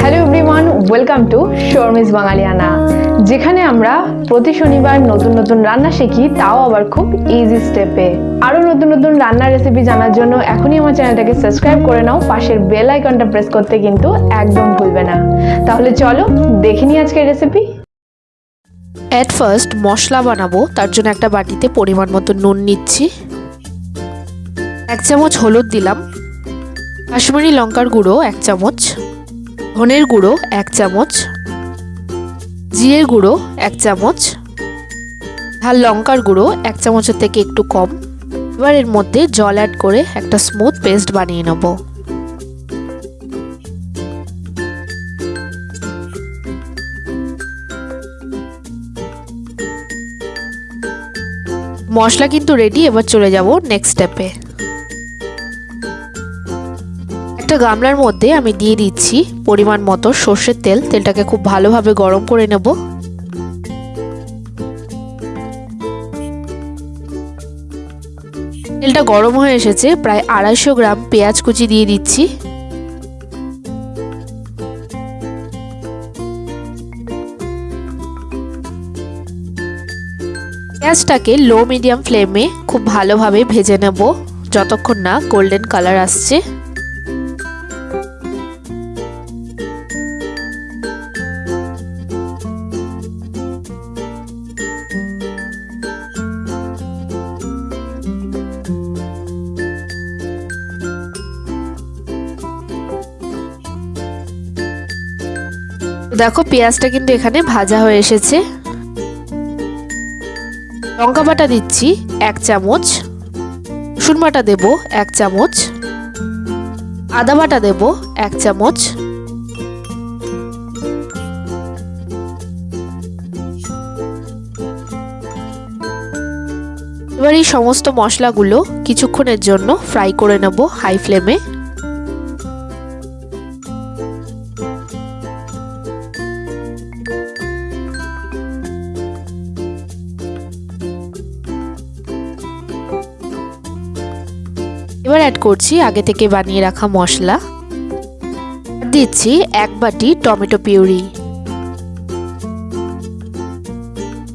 Hello everyone welcome to Sharmi's Bangaliana যেখানে আমরা প্রতি শনিবার নতুন নতুন রান্না শিখি, তাও আবার খুব ইজি স্টেপে আরও নতুন নতুন রান্নার রেসিপি জানার জন্য এখনই আমার চ্যানেলটাকে সাবস্ক্রাইব করে নাও, পাশের বেল আইকনটা প্রেস করতে কিন্তু একদম ভুলবে না। তাহলে চলো দেখে নিই আজকের রেসিপি অ্যাট ফার্স্ট মশলা বানাবো, তার জন্য একটা বাটিতে পরিমাণ মতো নুন নিচ্ছি। এক চামচ হলুদ দিলাম। কাশ্মীরি লঙ্কার গুঁড়ো, এক চামচ। ধনের গুঁড়ো এক চামচ, জিরের গুঁড়ো এক চামচ ঝাল লঙ্কার গুঁড়ো এক চামচের থেকে একটু কম। এবার এর মধ্যে জল অ্যাড করে একটা স্মুথ পেস্ট বানিয়ে নেব। মশলা কিন্তু রেডি এবার চলে যাব নেক্সট স্টেপে গামলার মধ্যে আমি দিয়ে দিচ্ছি পরিমাণ মতো সর্ষের তেল। তেলটাকে খুব ভালোভাবে গরম করে নেব। তেলটা গরম হয়ে এসেছে, প্রায় আড়াইশো গ্রাম পেঁয়াজ কুচি দিয়ে দিচ্ছি। পেঁয়াজটাকে লো মিডিয়াম ফ্লেমে খুব ভালোভাবে ভেজে নেব। যতক্ষণ না গোল্ডেন কালার আসছে। দেখো, পেঁয়াজটা কিন্তু এখানে ভাজা হয়ে এসেছে। লঙ্কা বাটা দিচ্ছি, এক চামচ। রসুন বাটা দেব, এক চামচ। আদা বাটা দেব, এক চামচ। এবার এই সমস্ত মশলাগুলো কিছুক্ষণের জন্য ফ্রাই করে নেব হাই ফ্লেমে এবার অ্যাড করছি আগে থেকে বানিয়ে রাখা মশলা। দিচ্ছি এক বাটি টমেটো পিউরি।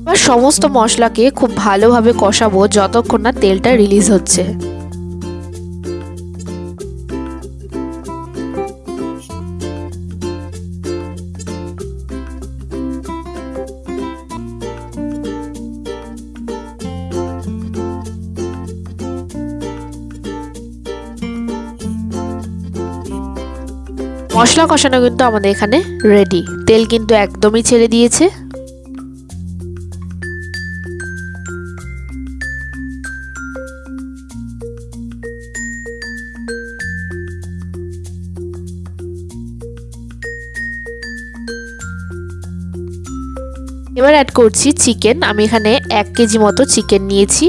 এবার সমস্ত মশলাকে খুব ভালোভাবে কষাবো যতক্ষণ না তেলটা রিলিজ হচ্ছে। মশলা কষানো কিন্তু আমাদের এখানে রেডি তেল কিন্তু একদমই ছেড়ে দিয়েছে। এবার অ্যাড করছি চিকেন আমি এখানে এক কেজি মতো চিকেন নিয়েছি।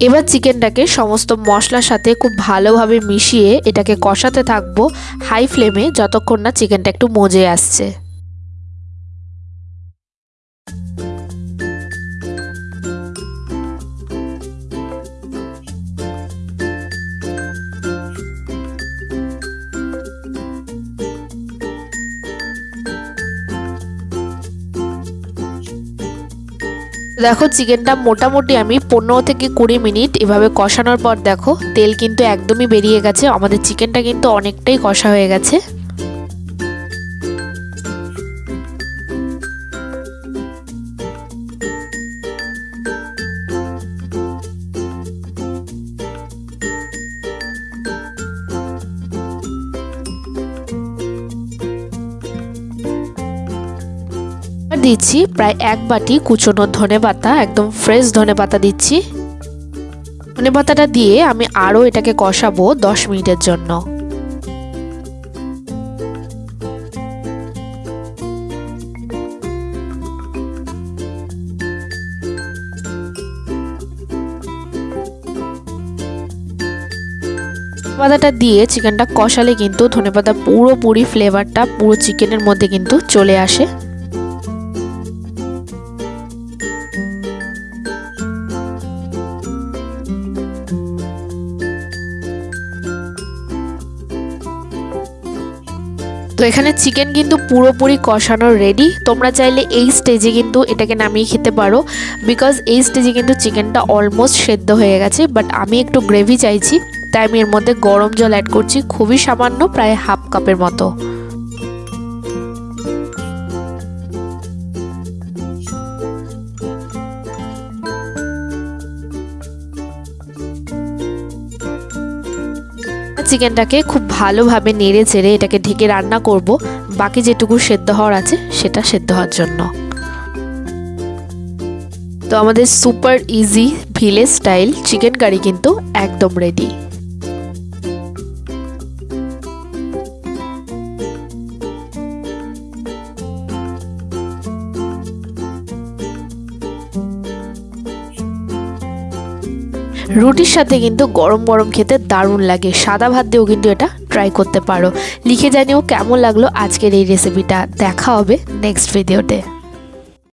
এবার চিকেনটাকে সমস্ত মশলার সাথে খুব ভালোভাবে মিশিয়ে এটাকে কষাতে থাকব হাই ফ্লেমে যতক্ষণ না চিকেনটা একটু মজে আসছে। দেখো, চিকেনটা মোটামুটি আমি পনেরো থেকে কুড়ি মিনিট এভাবে কষানোর পর দেখো, তেল কিন্তু একদমই বেরিয়ে গেছে। আমাদের চিকেনটা কিন্তু অনেকটাই কষা হয়ে গেছে। দিচ্ছি, প্রায় এক বাটি কুচনো ধনে পাতা, একদম ফ্রেশ ধনে পাতা দিচ্ছি। ধনে পাতাটা দিয়ে আমি আরও এটাকে কষাবো দশ মিনিটের জন্য। পাতাটা দিয়ে চিকেনটা কষালে কিন্তু ধনেপাতা পুরোপুরি ফ্লেভারটা পুরো চিকেনের মধ্যে কিন্তু চলে আসে। এখানে চিকেন কিন্তু পুরোপুরি কষানো রেডি তোমরা চাইলে এই স্টেজে কিন্তু এটাকে নামিয়ে খেতে পারো। বিকজ এই স্টেজে কিন্তু চিকেনটা অলমোস্ট সেদ্ধ হয়ে গেছে বাট আমি একটু গ্রেভি চাইছি। তাই আমি এর মধ্যে গরম জল অ্যাড করছি, খুবই সামান্য, প্রায় হাফ কাপের মতো। চিকেনটাকে খুব ভালোভাবে নেড়ে চেড়ে এটাকে ঢেকে রান্না করব। বাকি যেটুকু সেদ্ধ হওয়ার আছে, সেটা সেদ্ধ হওয়ার জন্য। তো আমাদের super easy village style chicken curry কিন্তু একদম রেডি রুটির সাথে কিন্তু গরম গরম খেতে দারুণ লাগে। সাদা ভাত দিয়েও কিন্তু এটা ট্রাই করতে পারো। লিখে জানিও কেমন লাগল আজকের এই রেসিপিটা দেখা হবে নেক্সট ভিডিওতে